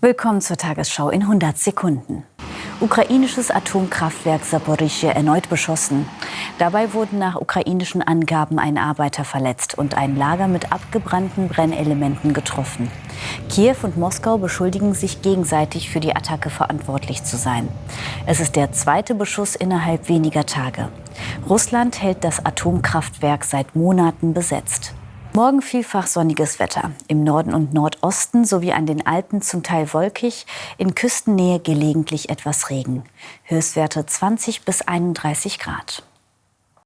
Willkommen zur Tagesschau in 100 Sekunden. Ukrainisches Atomkraftwerk Saporischje erneut beschossen. Dabei wurden nach ukrainischen Angaben ein Arbeiter verletzt und ein Lager mit abgebrannten Brennelementen getroffen. Kiew und Moskau beschuldigen sich gegenseitig für die Attacke verantwortlich zu sein. Es ist der zweite Beschuss innerhalb weniger Tage. Russland hält das Atomkraftwerk seit Monaten besetzt. Morgen vielfach sonniges Wetter. Im Norden und Nordosten sowie an den Alpen zum Teil wolkig, in Küstennähe gelegentlich etwas Regen. Höchstwerte 20 bis 31 Grad.